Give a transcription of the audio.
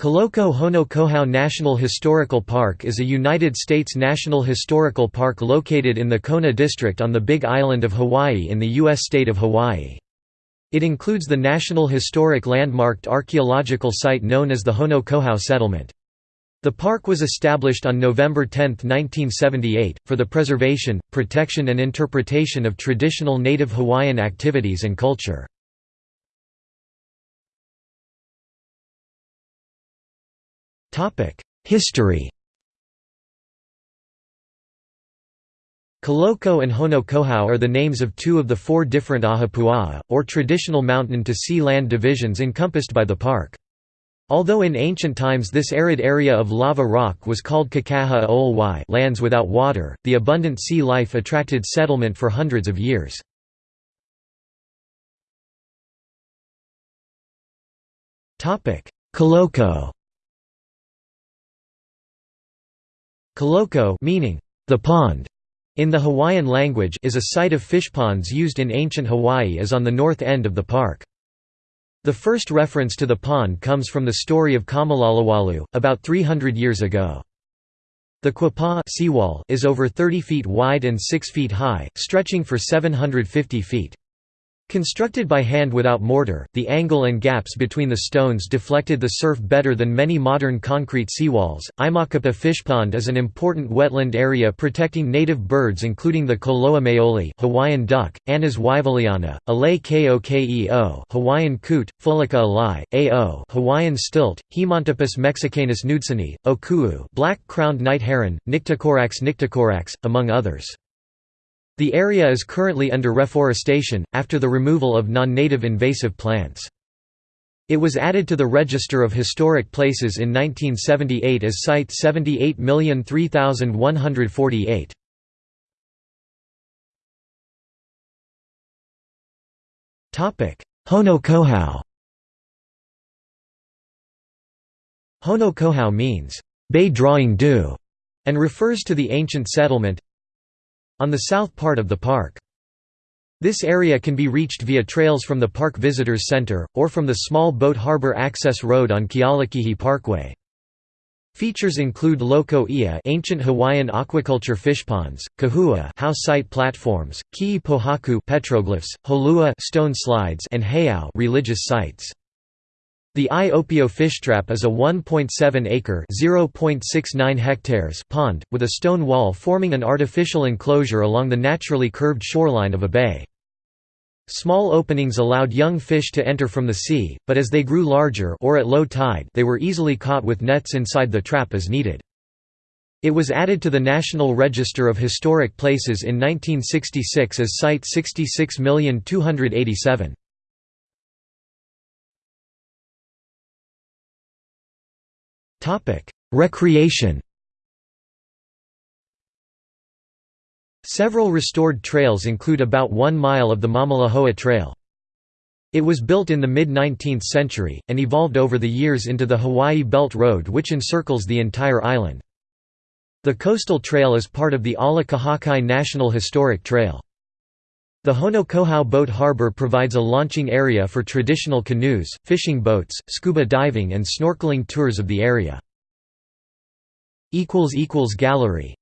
Kaloko Hono Kohau National Historical Park is a United States national historical park located in the Kona District on the Big Island of Hawaii in the U.S. state of Hawaii. It includes the National Historic Landmarked Archaeological Site known as the Honokohau Settlement. The park was established on November 10, 1978, for the preservation, protection and interpretation of traditional native Hawaiian activities and culture. History Kaloko and Honokohau are the names of two of the four different ahupua'a, or traditional mountain-to-sea land divisions encompassed by the park. Although in ancient times this arid area of lava rock was called Kakaha Olwai lands without water, the abundant sea life attracted settlement for hundreds of years. Kaloko Kaloko meaning the pond in the Hawaiian language is a site of fish ponds used in ancient Hawaii as on the north end of the park. The first reference to the pond comes from the story of Kamalalawalu, about 300 years ago. The Kuapā seawall is over 30 feet wide and 6 feet high, stretching for 750 feet. Constructed by hand without mortar, the angle and gaps between the stones deflected the surf better than many modern concrete seawalls. Aimakapa Fishpond is an important wetland area protecting native birds including the Koloa maoli Hawaiian duck, Anas wyvilliana, Alei kokeo Hawaiian coot, Fulica alai, ao Hawaiian stilt, Himantopus mexicanus knudseni, Okuu black-crowned night heron, Nycticorax nycticorax, among others. The area is currently under reforestation, after the removal of non-native invasive plants. It was added to the Register of Historic Places in 1978 as Site 78003148. Honokohau Hono Kohau means, "...bay drawing dew", and refers to the ancient settlement, on the south part of the park. This area can be reached via trails from the Park Visitors Center, or from the small boat harbor access road on Kealakehe Parkway. Features include Loko Ia ancient Hawaiian aquaculture fish ponds, Kahua house site platforms, Kii Pohaku petroglyphs, Holua stone slides and Heiau religious sites. The Aiopio fish trap is a 1.7-acre (0.69 hectares) pond, with a stone wall forming an artificial enclosure along the naturally curved shoreline of a bay. Small openings allowed young fish to enter from the sea, but as they grew larger or at low tide they were easily caught with nets inside the trap as needed. It was added to the National Register of Historic Places in 1966 as Site 66,287. Recreation Several restored trails include about one mile of the Mamalahoa Trail. It was built in the mid-19th century, and evolved over the years into the Hawaii Belt Road which encircles the entire island. The coastal trail is part of the Ala Kahakai National Historic Trail. The Honokohau Boat Harbor provides a launching area for traditional canoes, fishing boats, scuba diving and snorkeling tours of the area. Gallery